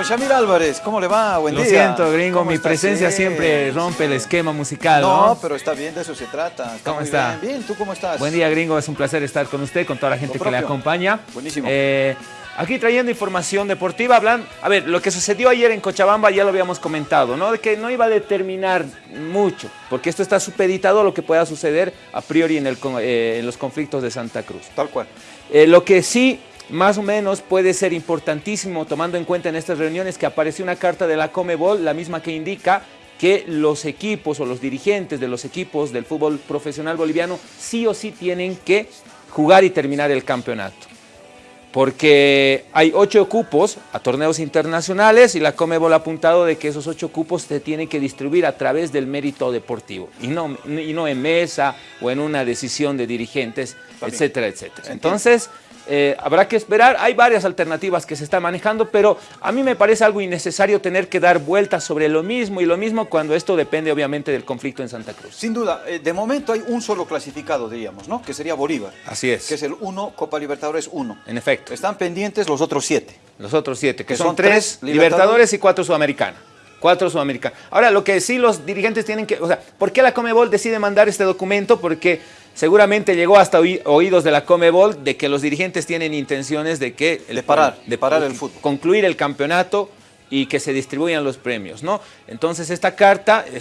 Don Shamir Álvarez, ¿cómo le va? Buen Lo día. siento, gringo, ¿Cómo mi presencia siempre rompe el esquema musical, ¿no? No, pero está bien, de eso se trata. Está ¿Cómo muy está? Bien. bien, ¿tú cómo estás? Buen día, gringo, es un placer estar con usted, con toda la gente Lo que le acompaña. Buenísimo. Eh, aquí trayendo información deportiva, hablan, a ver, lo que sucedió ayer en Cochabamba ya lo habíamos comentado, ¿no? De que no iba a determinar mucho, porque esto está supeditado a lo que pueda suceder a priori en, el eh, en los conflictos de Santa Cruz. Tal cual. Eh, lo que sí, más o menos, puede ser importantísimo, tomando en cuenta en estas reuniones que apareció una carta de la Comebol, la misma que indica que los equipos o los dirigentes de los equipos del fútbol profesional boliviano sí o sí tienen que jugar y terminar el campeonato. Porque hay ocho cupos a torneos internacionales y la Comebol ha apuntado de que esos ocho cupos se tienen que distribuir a través del mérito deportivo y no, y no en mesa o en una decisión de dirigentes, etcétera, etcétera. Entonces, eh, habrá que esperar. Hay varias alternativas que se están manejando, pero a mí me parece algo innecesario tener que dar vueltas sobre lo mismo y lo mismo cuando esto depende obviamente del conflicto en Santa Cruz. Sin duda, eh, de momento hay un solo clasificado, diríamos, ¿no? Que sería Bolívar. Así es. Que es el 1, Copa Libertadores 1. En efecto. Están pendientes los otros siete. Los otros siete, que, Que son, son tres tres libertadores, Libertadores y cuatro sudamericanos. Cuatro sudamericanos. Ahora, lo que sí los dirigentes tienen que... O sea, ¿por qué la Comebol decide mandar este documento? Porque seguramente llegó hasta oí- oídos de la Comebol de que los dirigentes tienen intenciones de que... De parar, de parar el fútbol. Concluir el campeonato y que se distribuyan los premios, ¿no? Entonces esta carta eh,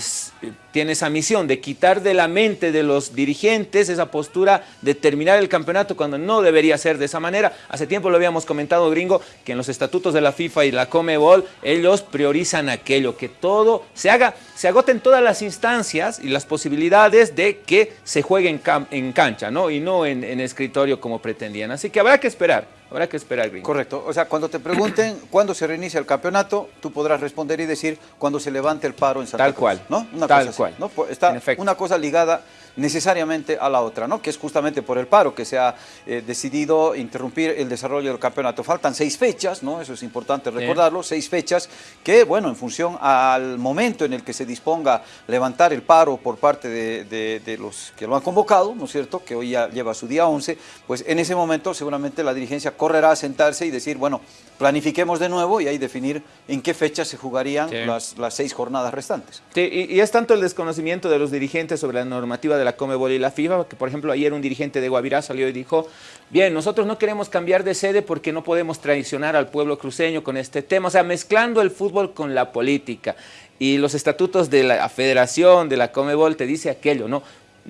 tiene esa misión de quitar de la mente de los dirigentes esa postura de terminar el campeonato cuando no debería ser de esa manera. Hace tiempo lo habíamos comentado, gringo, que en los estatutos de la FIFA y la Comebol ellos priorizan aquello, que todo se haga, se agoten todas las instancias y las posibilidades de que se juegue en, cancha, ¿no? Y no en escritorio como pretendían. Así que habrá que esperar, habrá que esperar, gringo. Correcto. O sea, cuando te pregunten cuándo se reinicia el campeonato, tú podrás responder y decir cuando se levante el paro en Santa Tal Cruz, cual, ¿no? Una tal cosa así, cual. ¿no? Pues Está En una cosa ligada necesariamente a la otra, ¿no? Que es justamente por el paro que se ha eh, decidido interrumpir el desarrollo del campeonato. Faltan seis fechas, ¿no? Eso es importante recordarlo, seis fechas que, bueno, en función al momento en el que se disponga levantar el paro por parte de, de- de los que lo han convocado, ¿no es cierto? Que hoy ya lleva su día 11, pues en ese momento seguramente la dirigencia correrá a sentarse y decir, bueno, planifiquemos de nuevo y ahí definir en qué fecha se jugarían Sí. las, las seis jornadas restantes. Sí, y, y es tanto el desconocimiento de los dirigentes sobre la normativa de la Comebol y la FIFA, que por ejemplo ayer un dirigente de Guavirá salió y dijo, bien, nosotros no queremos cambiar de sede porque no podemos traicionar al pueblo cruceño con este tema, o sea, mezclando el fútbol con la política. Y los estatutos de la federación, de la Comebol, te dice aquello, ¿no?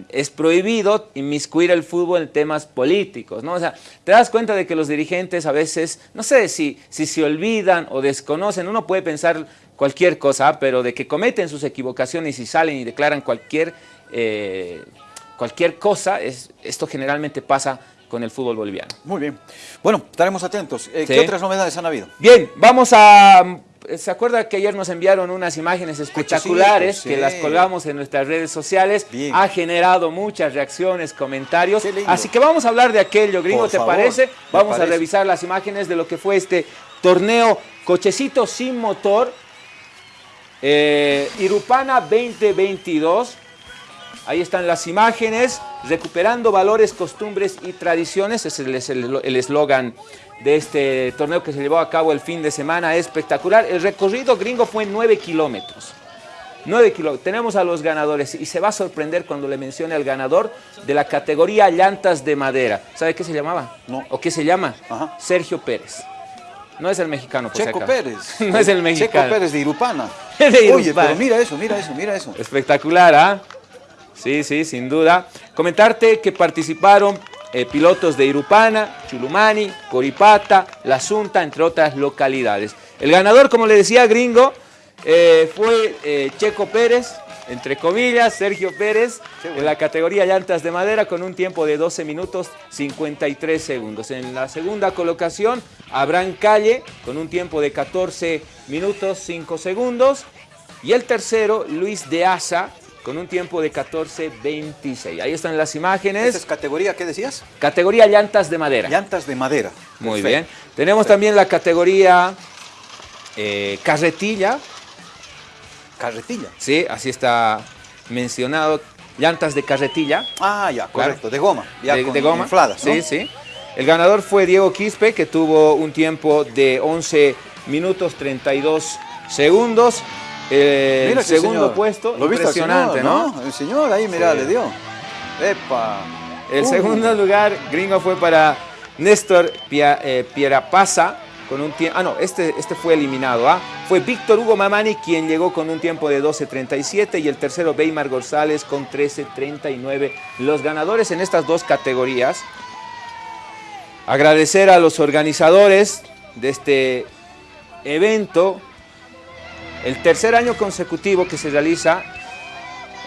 Es prohibido inmiscuir el fútbol en temas políticos, ¿no? O sea, te das cuenta de que los dirigentes a veces, no sé si, si se olvidan o desconocen, uno puede pensar cualquier cosa, pero de que cometen sus equivocaciones y salen y declaran cualquier, eh, cualquier cosa, es, esto generalmente pasa con el fútbol boliviano. Muy bien. Bueno, estaremos atentos. Eh, ¿Qué otras novedades han habido? Bien, vamos a... ¿Se acuerda que ayer nos enviaron unas imágenes espectaculares Cochecitos, que las colgamos en nuestras redes sociales? Bien. Ha generado muchas reacciones, comentarios. Así que vamos a hablar de aquello, gringo, Por ¿te favor, parece? Vamos a revisar las imágenes de lo que fue este torneo Cochecito sin motor eh, Irupana 2022. Ahí están las imágenes, recuperando valores, costumbres y tradiciones. Ese es el eslogan de este torneo que se llevó a cabo el fin de semana. Espectacular. El recorrido gringo fue 9 kilómetros. 9 kilómetros. Tenemos a los ganadores y se va a sorprender cuando le mencione al ganador de la categoría llantas de madera. ¿Sabe qué se llamaba? No. ¿O qué se llama? Ajá. Sergio Pérez. No es el mexicano, por Checo. Pérez. no es el mexicano. Checo Pérez de Irupana. De Oye, pero mira eso, mira eso, mira eso. Espectacular, ¿ah? Sí, sí, sin duda. Comentarte que participaron eh, pilotos de Irupana, Chulumani, Coripata, La Sunta, entre otras localidades. El ganador, como le decía, gringo, eh, fue eh, Checo Pérez, entre comillas, Sergio Pérez, en la categoría llantas de madera con un tiempo de 12 minutos 53 segundos. En la segunda colocación, Abraham Calle con un tiempo de 14 minutos 5 segundos. Y el tercero, Luis de Asa, con un tiempo de 14.26. Ahí están las imágenes. ¿Esa es categoría, qué decías? Categoría llantas de madera. Llantas de madera. Muy Perfecto. bien. Tenemos también la categoría eh, carretilla. Carretilla. Sí, así está mencionado. Llantas de carretilla. Ah, ya, Claro. correcto, de goma. Ya de, con de goma. infladas, ¿no? Sí, sí. El ganador fue Diego Quispe, que tuvo un tiempo de 11 minutos 32 segundos. El segundo puesto, ¿Lo impresionante, ¿no? El señor ahí, mira, le dio. ¡Epa! El segundo lugar, gringo, fue para Néstor eh, Pierapasa con un tiempo... Ah, no, este, este fue eliminado. ¿ah? Fue Víctor Hugo Mamani quien llegó con un tiempo de 12.37 y el tercero Weimar González con 13.39. Los ganadores en estas dos categorías. Agradecer a los organizadores de este evento. El tercer año consecutivo que se realiza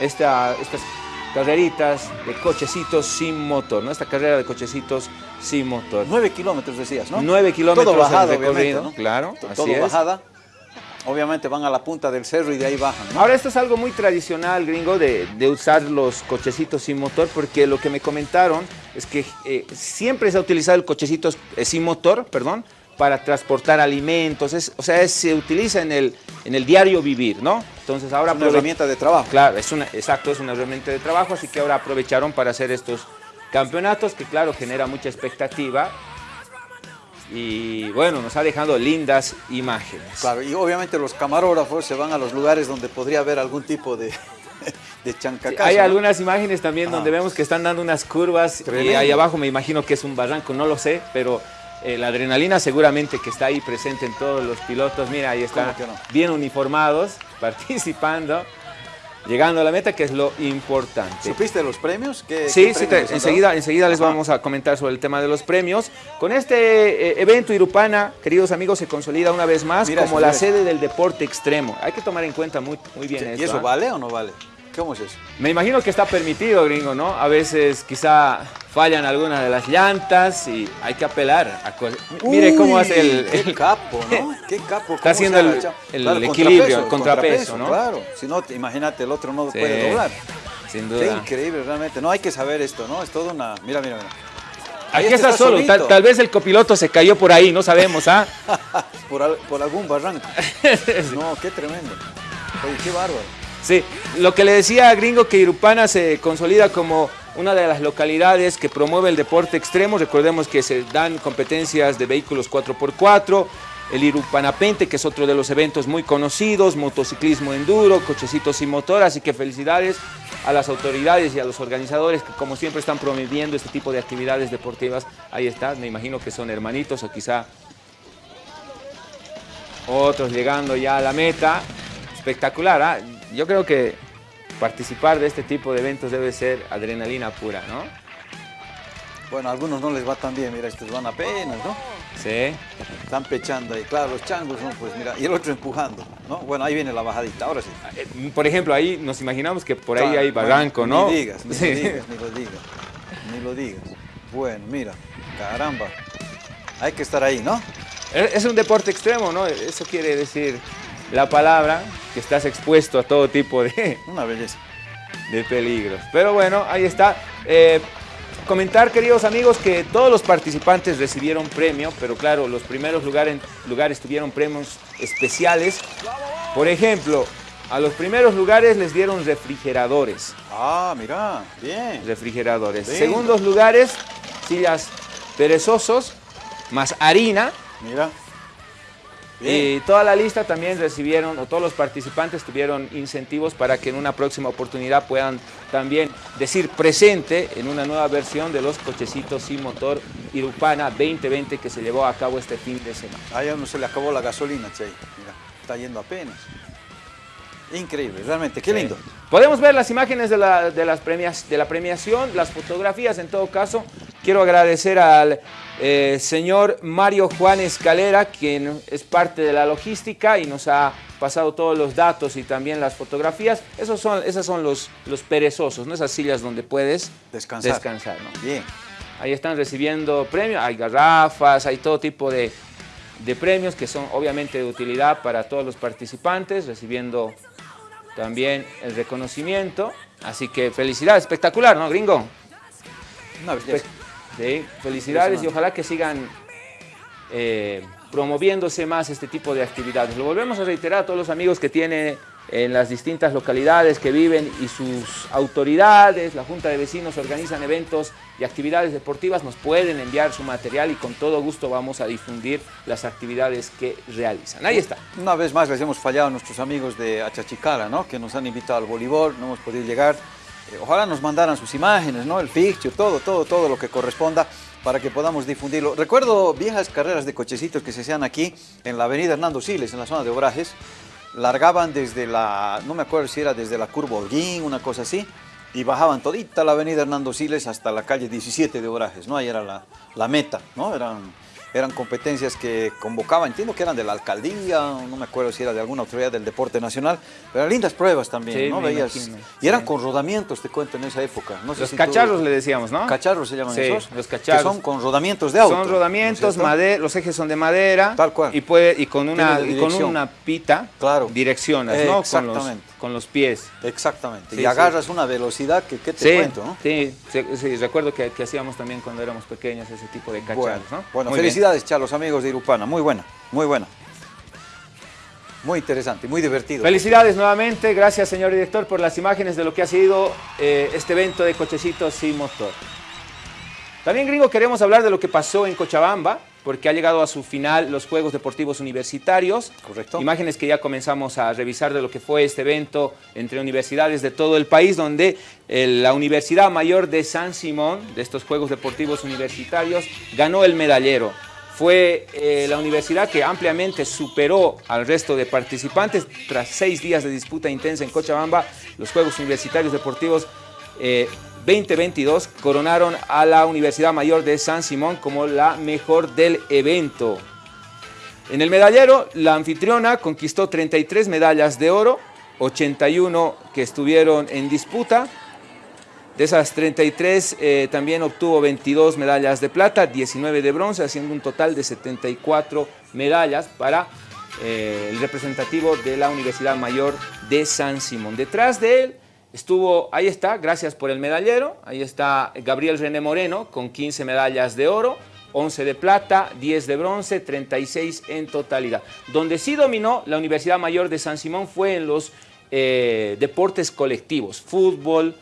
esta, estas carreritas de cochecitos sin motor, ¿no? Esta carrera de cochecitos sin motor. Nueve kilómetros decías, ¿no? Nueve kilómetros Todo bajada, recorrido, ¿no? claro, Todo bajada. Obviamente van a la punta del cerro y de ahí bajan. ¿no? Ahora esto es algo muy tradicional, gringo, de, usar los cochecitos sin motor, porque lo que me comentaron es que eh, siempre se ha utilizado el cochecito eh, sin motor, perdón, para transportar alimentos, o sea, se utiliza en el, en el diario vivir, ¿no? Entonces ahora... Es una herramienta de trabajo. Claro, es una, exacto, es una herramienta de trabajo, así que ahora aprovecharon para hacer estos campeonatos que claro, genera mucha expectativa y bueno, nos ha dejado lindas imágenes. Claro, y obviamente los camarógrafos se van a los lugares donde podría haber algún tipo de, de chancacazo. hay algunas imágenes también donde vemos que están dando unas curvas y ahí abajo me imagino que es un barranco, no lo sé, pero eh, la adrenalina seguramente que está ahí presente en todos los pilotos. Mira, ahí están bien uniformados, participando, llegando a la meta, que es lo importante. ¿Supiste los premios? sí, sí enseguida, enseguida les vamos a comentar sobre el tema de los premios. Con este eh, evento Irupana, queridos amigos, se consolida una vez más como la sede del deporte extremo. Hay que tomar en cuenta muy, muy bien eso. ¿Y eso ¿ah? vale o no vale? ¿Cómo es eso? Me imagino que está permitido, gringo, ¿no? A veces quizá fallan algunas de las llantas y hay que apelar. A Mire cómo hace el, Qué capo, ¿no? Qué capo. Está haciendo el, equilibrio, el contrapeso, ¿no? Claro, si no, imagínate, el otro no puede doblar. Sin duda. Qué increíble, realmente. No hay que saber esto, ¿no? Es todo una... Mira, mira, mira. Aquí está, está, solo, tal, vez el copiloto se cayó por ahí, no sabemos, ¿ah? por, por algún barranco. No, qué tremendo. Oye, qué bárbaro. Sí, lo que le decía a Gringo que Irupana se consolida como una de las localidades que promueve el deporte extremo. Recordemos que se dan competencias de vehículos 4x4, el Irupanapente, que es otro de los eventos muy conocidos, motociclismo enduro, cochecitos sin motor, así que felicidades a las autoridades y a los organizadores que como siempre están promoviendo este tipo de actividades deportivas. Ahí está, me imagino que son hermanitos o quizá otros llegando ya a la meta. Espectacular, ¿ah? Yo creo que participar de este tipo de eventos debe ser adrenalina pura, ¿no? Bueno, a algunos no les va tan bien, mira, estos van apenas, ¿no? Sí. Están pechando ahí, claro, los changos, ¿no? Pues mira, y el otro empujando, ¿no? Bueno, ahí viene la bajadita, ahora sí. Eh, por ejemplo, ahí nos imaginamos que por ahí hay barranco, ¿no? Ni digas, ni lo digas, ni lo digas, ni lo digas. Bueno, mira, caramba, hay que estar ahí, ¿no? Es un deporte extremo, ¿no? Eso quiere decir la palabra, que estás expuesto a todo tipo de... Una belleza. De peligros. Pero bueno, ahí está. Eh, comentar, queridos amigos, que todos los participantes recibieron premio, pero claro, los primeros lugares, lugares tuvieron premios especiales. Por ejemplo, a los primeros lugares les dieron refrigeradores. Ah, mira, bien. Refrigeradores. Segundos lugares, sillas perezosos, más harina. Mira. Y toda la lista también recibieron, o todos los participantes tuvieron incentivos para que en una próxima oportunidad puedan también decir presente en una nueva versión de los cochecitos sin motor Irupana 2020 que se llevó a cabo este fin de semana. A ya no se le acabó la gasolina, Che. Mira, está yendo apenas. Increíble, realmente, qué lindo. Podemos ver las imágenes de la, de, las premias, de la premiación, las fotografías en todo caso. Quiero agradecer al eh, señor Mario Juan Escalera, quien es parte de la logística y nos ha pasado todos los datos y también las fotografías. Esos son, esos son los, los perezosos, ¿no? esas sillas donde puedes descansar. descansar Bien. Ahí están recibiendo premios, hay garrafas, hay todo tipo de, de premios que son obviamente de utilidad para todos los participantes, recibiendo también el reconocimiento. Así que felicidades, espectacular, ¿no, gringo? Una belleza. Sí, felicidades y ojalá que sigan eh, promoviéndose más este tipo de actividades. Lo volvemos a reiterar a todos los amigos que tienen en las distintas localidades que viven y sus autoridades, la Junta de Vecinos organizan eventos y actividades deportivas, nos pueden enviar su material y con todo gusto vamos a difundir las actividades que realizan. Ahí está. Una vez más les hemos fallado a nuestros amigos de Achachicara, ¿no? que nos han invitado al voleibol, no hemos podido llegar. Eh, ojalá nos mandaran sus imágenes, ¿no? el fixture, todo, todo, todo lo que corresponda para que podamos difundirlo. Recuerdo viejas carreras de cochecitos que se hacían aquí en la avenida Hernando Siles, en la zona de Obrajes, largaban desde la, no me acuerdo si era desde la curva Holguín, una cosa así, y bajaban todita la avenida Hernando Siles hasta la calle 17 de Orajes, ¿no? Ahí era la, la meta, ¿no? Eran eran competencias que convocaba, entiendo que eran de la alcaldía, no me acuerdo si era de alguna autoridad del deporte nacional, pero eran lindas pruebas también, ¿no? Veías, y eran con rodamientos, te cuento, en esa época. los cacharros le decíamos, ¿no? Cacharros se llaman esos. los cacharros. Que son con rodamientos de auto. Son rodamientos, madera, los ejes son de madera. Tal cual. Y, puede, y con, una, y con una pita claro. direccionas, ¿no? Exactamente con los pies. Exactamente, y agarras una velocidad que, ¿qué te cuento? ¿no? Sí, sí, recuerdo que, hacíamos también cuando éramos pequeños ese tipo de cacharros. Bueno, bueno felicidades, Chalos, amigos de Irupana, muy buena, muy buena. Muy interesante, muy divertido. Felicidades nuevamente, gracias señor director por las imágenes de lo que ha sido eh, este evento de cochecitos sin motor. También, gringo, queremos hablar de lo que pasó en Cochabamba, porque ha llegado a su final los Juegos Deportivos Universitarios. Correcto. Imágenes que ya comenzamos a revisar de lo que fue este evento entre universidades de todo el país, donde eh, la Universidad Mayor de San Simón, de estos Juegos Deportivos Universitarios, ganó el medallero. Fue eh, la universidad que ampliamente superó al resto de participantes. Tras seis días de disputa intensa en Cochabamba, los Juegos Universitarios Deportivos eh, 2022 coronaron a la Universidad Mayor de San Simón como la mejor del evento. En el medallero, la anfitriona conquistó 33 medallas de oro, 81 que estuvieron en disputa. De esas 33 eh, también obtuvo 22 medallas de plata, 19 de bronce, haciendo un total de 74 medallas para eh, el representativo de la Universidad Mayor de San Simón. Detrás de él Estuvo, ahí está, gracias por el medallero, ahí está Gabriel René Moreno con 15 medallas de oro, 11 de plata, 10 de bronce, 36 en totalidad. Donde sí dominó la Universidad Mayor de San Simón fue en los eh, deportes colectivos, fútbol,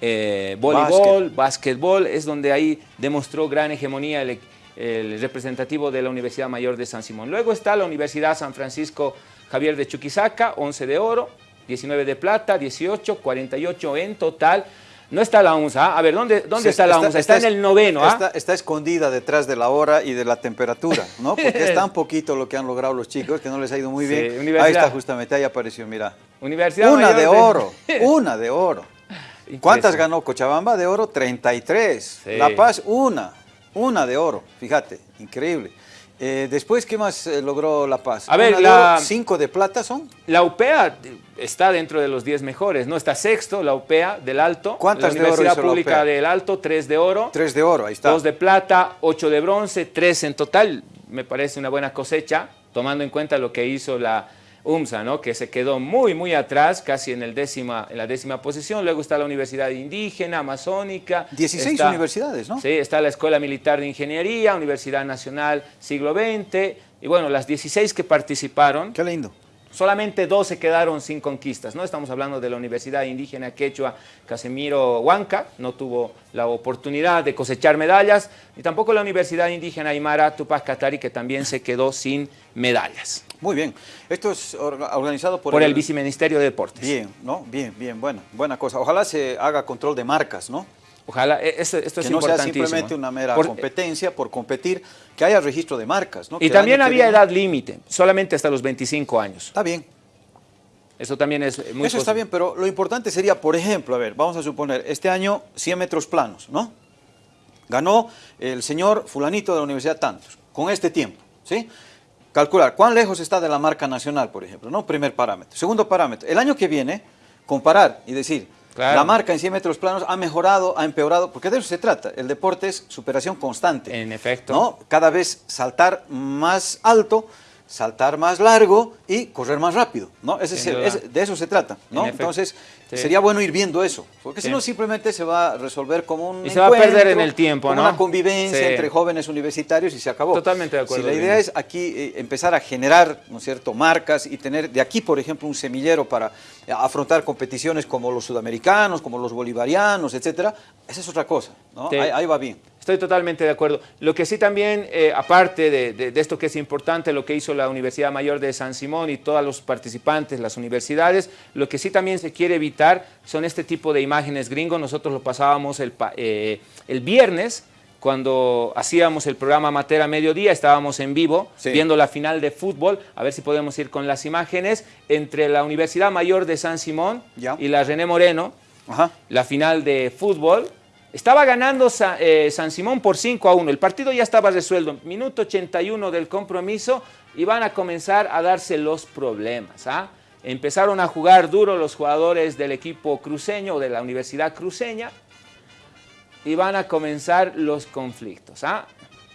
eh, voleibol, básquetbol, es donde ahí demostró gran hegemonía el, el representativo de la Universidad Mayor de San Simón. Luego está la Universidad San Francisco Javier de Chuquisaca, 11 de oro, 19 de plata, 18, 48 en total. No está la UNSA. ¿ah? A ver, ¿dónde, dónde está, la UNSA? Está, en el noveno. ¿ah? Está, escondida detrás de la hora y de la temperatura, ¿no? Porque es tan poquito lo que han logrado los chicos que no les ha ido muy bien. ahí está justamente, ahí apareció, mira. Universidad una de, oro, una de oro. ¿Cuántas ganó Cochabamba de oro? 33. La Paz, una. Una de oro, fíjate, increíble. Eh, después, ¿qué más eh, logró La Paz? A ver, la, ¿Cinco de plata son? La UPEA está dentro de los 10 mejores, ¿no? Está sexto, la UPEA del Alto. ¿Cuántas la de Universidad Pública del Alto, tres de oro. Tres de oro, ahí está. Dos de plata, ocho de bronce, tres en total. Me parece una buena cosecha, tomando en cuenta lo que hizo la UMSA, ¿no? que se quedó muy, muy atrás, casi en, el décima, en la décima posición. Luego está la Universidad Indígena, Amazónica. 16 universidades, ¿no? Sí, está la Escuela Militar de Ingeniería, Universidad Nacional Siglo XX, y bueno, las 16 que participaron. Qué lindo. Solamente 12 quedaron sin conquistas, ¿no? Estamos hablando de la Universidad Indígena Quechua Casemiro Huanca, no tuvo la oportunidad de cosechar medallas, y tampoco la Universidad Indígena Aymara Tupac Katari, que también se quedó sin medallas. Muy bien. Esto es organizado por, por el, Viceministerio de Deportes. Bien, ¿no? Bien, bien, buena, buena cosa. Ojalá se haga control de marcas, ¿no? Ojalá, e, esto, esto que es no sea simplemente una mera competencia por competir, que haya registro de marcas. ¿no? Y también había edad límite, solamente hasta los 25 años. Está bien. Eso también es muy Eso está bien, pero lo importante sería, por ejemplo, a ver, vamos a suponer, este año 100 metros planos, ¿no? Ganó el señor fulanito de la Universidad Tantos, con este tiempo, ¿sí? Calcular cuán lejos está de la marca nacional, por ejemplo, ¿no? Primer parámetro. Segundo parámetro, el año que viene, comparar y decir, la marca en 100 metros planos ha mejorado, ha empeorado, porque de eso se trata. El deporte es superación constante. En efecto. ¿no? Cada vez saltar más alto saltar más largo y correr más rápido, ¿no? Ese de eso se trata, ¿no? Entonces, sería bueno ir viendo eso, porque si no simplemente se va a resolver como un Y se va a perder en el tiempo, una convivencia entre jóvenes universitarios y se acabó. Totalmente de acuerdo. Si la idea es aquí eh, empezar a generar, ¿no es cierto?, marcas y tener de aquí, por ejemplo, un semillero para afrontar competiciones como los sudamericanos, como los bolivarianos, etcétera, esa es otra cosa, ¿no? ahí va bien. Estoy totalmente de acuerdo. Lo que sí también, eh, aparte de, esto que es importante, lo que hizo la Universidad Mayor de San Simón y todos los participantes, las universidades, lo que sí también se quiere evitar son este tipo de imágenes gringos. Nosotros lo pasábamos el, eh, el viernes, cuando hacíamos el programa Matera Mediodía, estábamos en vivo viendo la final de fútbol, a ver si podemos ir con las imágenes, entre la Universidad Mayor de San Simón y la René Moreno, la final de fútbol, estaba ganando eh, San Simón por 5 a 1. El partido ya estaba resuelto. Minuto 81 del compromiso y van a comenzar a darse los problemas. ¿ah? Empezaron a jugar duro los jugadores del equipo cruceño o de la Universidad Cruceña y van a comenzar los conflictos. ¿ah?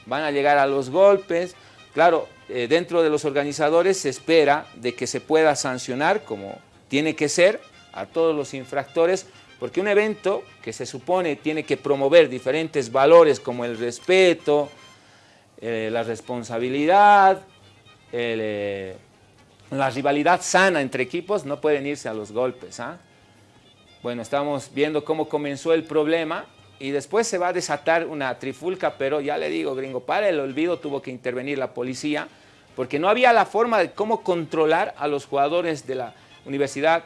Van a llegar a los golpes. Claro, eh, dentro de los organizadores se espera de que se pueda sancionar como tiene que ser a todos los infractores porque un evento que se supone tiene que promover diferentes valores como el respeto, eh, la responsabilidad, eh, la rivalidad sana entre equipos, no pueden irse a los golpes. ¿ah? Bueno, estamos viendo cómo comenzó el problema y después se va a desatar una trifulca, pero ya le digo, gringo, para el olvido tuvo que intervenir la policía porque no había la forma de cómo controlar a los jugadores de la Universidad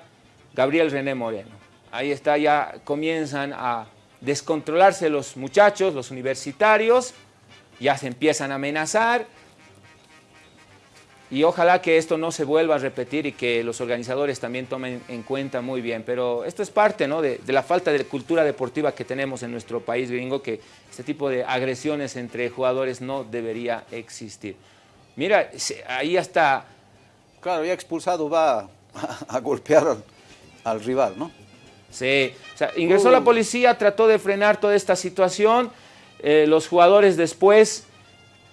Gabriel René Moreno. Ahí está, ya comienzan a descontrolarse los muchachos, los universitarios, ya se empiezan a amenazar y ojalá que esto no se vuelva a repetir y que los organizadores también tomen en cuenta muy bien. Pero esto es parte ¿no? de, la falta de cultura deportiva que tenemos en nuestro país gringo, que este tipo de agresiones entre jugadores no debería existir. Mira, ahí hasta... Claro, ya expulsado va a, golpear al rival, ¿no? Sí, o sea, ingresó la policía, trató de frenar toda esta situación, eh, los jugadores después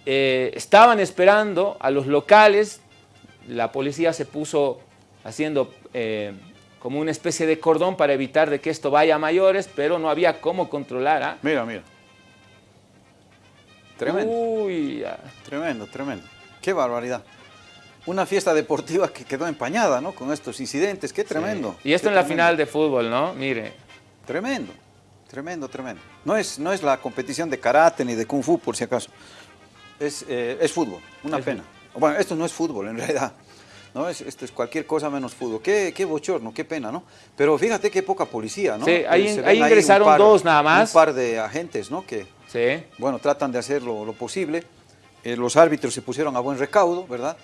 eh, estaban esperando a los locales, la policía se puso haciendo eh, como una especie de cordón para evitar de que esto vaya a mayores, pero no había cómo controlar. ¿ah? Mira, mira. Tremendo. Uy, tremendo, tremendo. Qué barbaridad una fiesta deportiva que quedó empañada, ¿no? Con estos incidentes, qué tremendo. Y esto en la final de fútbol, ¿no? Mire. Tremendo, tremendo, tremendo. No es, no es la competición de karate ni de kung fu, por si acaso. Es, eh, fútbol, una pena. Bueno, esto no es fútbol, en realidad. ¿no? Es, esto es cualquier cosa menos fútbol. Qué, qué bochorno, qué pena, ¿no? Pero fíjate qué poca policía, ¿no? Sí, ahí, ingresaron dos nada más. Un par de agentes, ¿no? Que, sí. bueno, tratan de hacer lo, posible. Eh, los árbitros se pusieron a buen recaudo, ¿verdad?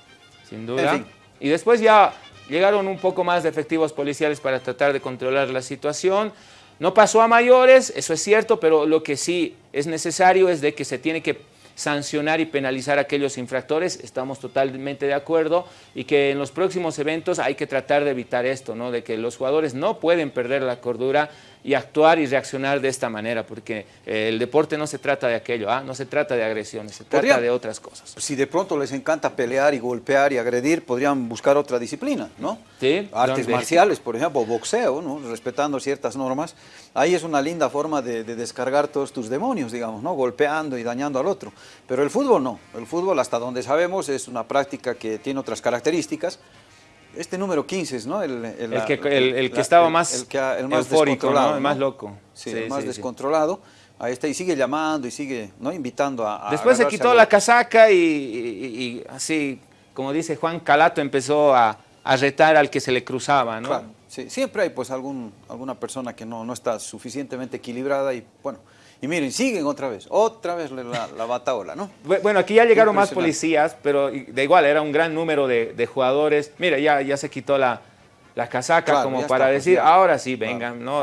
Sin duda. Y después ya llegaron un poco más de efectivos policiales para tratar de controlar la situación. No pasó a mayores, eso es cierto, pero lo que sí es necesario es de que se tiene que sancionar y penalizar a aquellos infractores, estamos totalmente de acuerdo, y que en los próximos eventos hay que tratar de evitar esto, ¿no? de que los jugadores no pueden perder la cordura y actuar y reaccionar de esta manera, porque eh, el deporte no se trata de aquello, ¿ah? no se trata de agresiones, se trata de otras cosas. Si de pronto les encanta pelear y golpear y agredir, podrían buscar otra disciplina, ¿no? Sí. Artes marciales, por ejemplo, boxeo, ¿no? Respetando ciertas normas. Ahí es una linda forma de, de, descargar todos tus demonios, digamos, ¿no? Golpeando y dañando al otro. Pero el fútbol no. El fútbol, hasta donde sabemos, es una práctica que tiene otras características este número 15, ¿no? El, que, el, que estaba más, el, que, el más eufórico, ¿no? el más loco. Sí, el más descontrolado. Ahí está, y sigue llamando y sigue ¿no? invitando a... Después se quitó la casaca y, así, como dice Juan Calato, empezó a, a, retar al que se le cruzaba, ¿no? Claro, sí. Siempre hay pues algún, alguna persona que no, no está suficientemente equilibrada y bueno, y miren, siguen otra vez, otra vez la, la bataola, ¿no? Bueno, aquí ya llegaron más policías, pero de igual, era un gran número de, jugadores. Mira, ya, ya se quitó la, la casaca como para pues, decir, ahora sí, vengan, ¿no?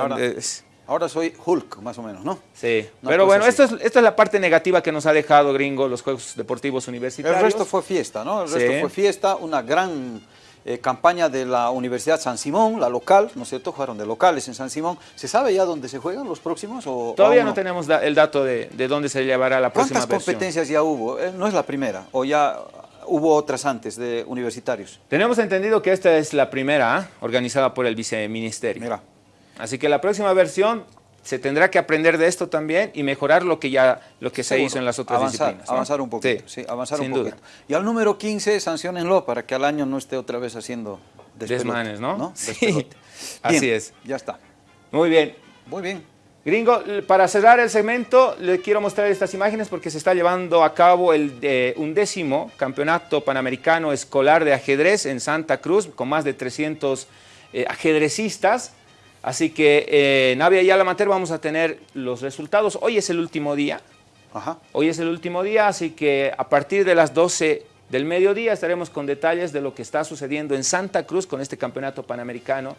Ahora, soy Hulk, más o menos, ¿no? Sí, pero bueno, esto es, esto es la parte negativa que nos ha dejado, gringo, los Juegos Deportivos Universitarios. El resto fue fiesta, ¿no? El resto fue fiesta, una gran eh, campaña de la Universidad San Simón, la local, ¿no es cierto? Jugaron de locales en San Simón. ¿Se sabe ya dónde se juegan los próximos? O, Todavía no? tenemos el dato de, dónde se llevará la próxima ¿Cuántas competencias ya hubo? Eh, no es la primera, o ya hubo otras antes de universitarios? Tenemos entendido que esta es la primera ¿ah? organizada por el viceministerio. Mira. Así que la próxima versión se tendrá que aprender de esto también y mejorar lo que ya lo que se hizo en las otras avanzar, disciplinas. Avanzar un poquito, sí, avanzar un poquito. Y al número 15, sancionenlo para que al año no esté otra vez haciendo desmanes, ¿no? Sí. Así es. Ya está. Muy bien. Muy bien. Gringo, para cerrar el segmento, le quiero mostrar estas imágenes porque se está llevando a cabo el eh, undécimo campeonato panamericano escolar de ajedrez en Santa Cruz, con más de 300 eh, ajedrecistas. Así que eh, en Avia y Alamater vamos a tener los resultados. Hoy es el último día. Ajá. Hoy es el último día, así que a partir de las 12 del mediodía estaremos con detalles de lo que está sucediendo en Santa Cruz con este campeonato panamericano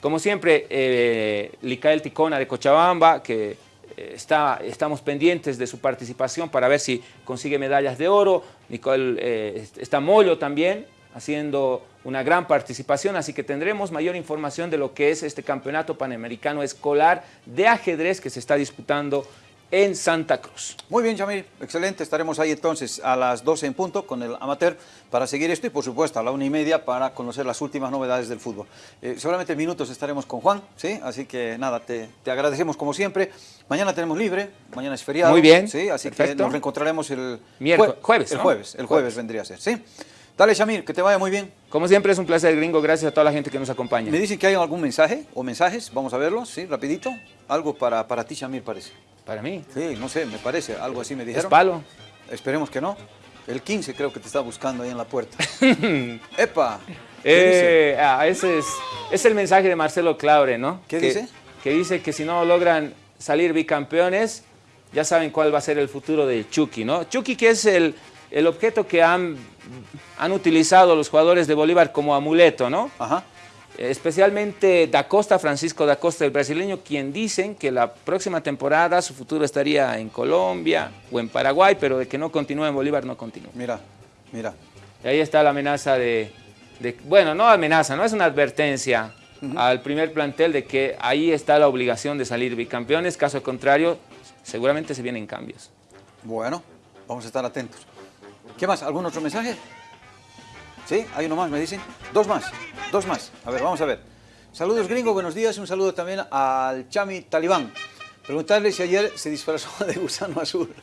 como siempre, eh, Licael Ticona de Cochabamba, que eh, está, estamos pendientes de su participación para ver si consigue medallas de oro. Nicole, eh, está Mollo también haciendo una gran participación, así que tendremos mayor información de lo que es este campeonato panamericano escolar de ajedrez que se está disputando en Santa Cruz. Muy bien, Yamil, excelente. Estaremos ahí entonces a las 12 en punto con el amateur para seguir esto y por supuesto a la una y media para conocer las últimas novedades del fútbol. Eh, seguramente minutos estaremos con Juan, ¿sí? Así que nada, te, agradecemos como siempre. Mañana tenemos libre, mañana es feriado. Muy bien, ¿sí? Así que nos reencontraremos el jueves, El jueves, el jueves, vendría a ser, ¿sí? Dale, Shamir, que te vaya muy bien. Como siempre es un placer, gringo. Gracias a toda la gente que nos acompaña. Me dicen que hay algún mensaje o mensajes. Vamos a verlos, ¿sí? Rapidito. Algo para, para ti, Shamir, parece. ¿Para mí? Sí, no sé, me parece, algo así me dijeron. ¿Es palo? Esperemos que no. El 15 creo que te está buscando ahí en la puerta. ¡Epa! Eh, ah, ese es, es el mensaje de Marcelo Claure, ¿no? ¿Qué dice? Que dice que si no logran salir bicampeones, ya saben cuál va a ser el futuro de Chucky, ¿no? Chucky que es el, el objeto que han, han utilizado los jugadores de Bolívar como amuleto, ¿no? Ajá especialmente Da Costa, Francisco Da Costa, el brasileño, quien dicen que la próxima temporada su futuro estaría en Colombia o en Paraguay, pero de que no continúe en Bolívar, no continúa. Mira, mira. Y ahí está la amenaza de, bueno, no amenaza, no es una advertencia al primer plantel de que ahí está la obligación de salir bicampeones, caso contrario, seguramente se vienen cambios. Bueno, vamos a estar atentos. ¿Qué más? ¿Algún otro mensaje? ¿Sí? Hay uno más, me dicen. Dos más, dos más. A ver, vamos a ver. Saludos gringo, buenos días. Un saludo también al Chami Talibán. Preguntarle si ayer se disfrazó de gusano azul.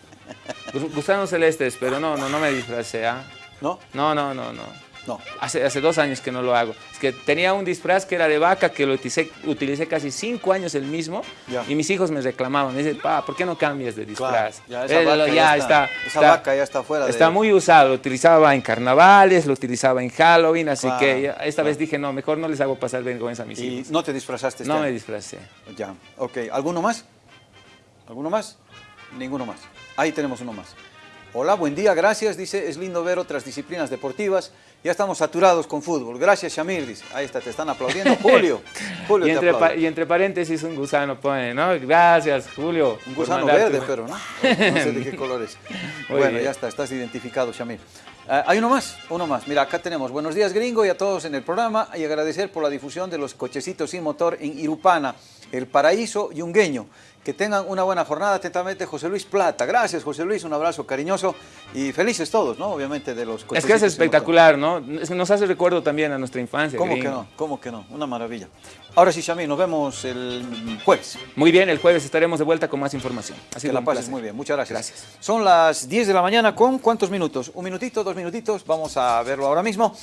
Gusano celestes, pero no, no, no me disfrazé. ¿ah? ¿No? No, no, no, no. No. Hace, hace dos años que no lo hago. Es que tenía un disfraz que era de vaca, que lo utilicé, utilicé casi cinco años el mismo, y mis hijos me reclamaban. Me dicen, pa, ¿por qué no cambias de disfraz? ya, esa, vaca ya, está, esa vaca ya está fuera. Está muy usado. Lo utilizaba en carnavales, lo utilizaba en Halloween, así que esta vez dije, no, mejor no les hago pasar vergüenza a mis hijos. ¿Y no te disfrazaste? Este no me disfrazé. Ya, ok. ¿Alguno más? ¿Alguno más? Ninguno más. Ahí tenemos uno más. Hola, buen día, gracias. Dice, es lindo ver otras disciplinas deportivas. Ya estamos saturados con fútbol. Gracias, Shamir. Dice, ahí está, te están aplaudiendo. Julio, Julio y, entre y entre paréntesis un gusano pone, ¿no? Gracias, Julio. Un gusano verde, pero ¿no? No sé de qué colores. bueno, ya está, estás identificado, Shamir. Ah, hay uno más, uno más. Mira, acá tenemos buenos días gringo y a todos en el programa y agradecer por la difusión de los cochecitos sin motor en Irupana, El Paraíso y Ungueño. Que tengan una buena jornada. Atentamente, José Luis Plata. Gracias, José Luis. Un abrazo cariñoso y felices todos, ¿no? Obviamente, de los Es que es espectacular, ¿no? Nos hace recuerdo también a nuestra infancia. ¿Cómo que no? ¿Cómo que no? Una maravilla. Ahora sí, Shami, nos vemos el jueves. Muy bien, el jueves estaremos de vuelta con más información. Así que la pases muy bien. Muchas gracias. Gracias. Son las 10 de la mañana con ¿cuántos minutos? ¿Un minutito, dos minutitos? Vamos a verlo ahora mismo.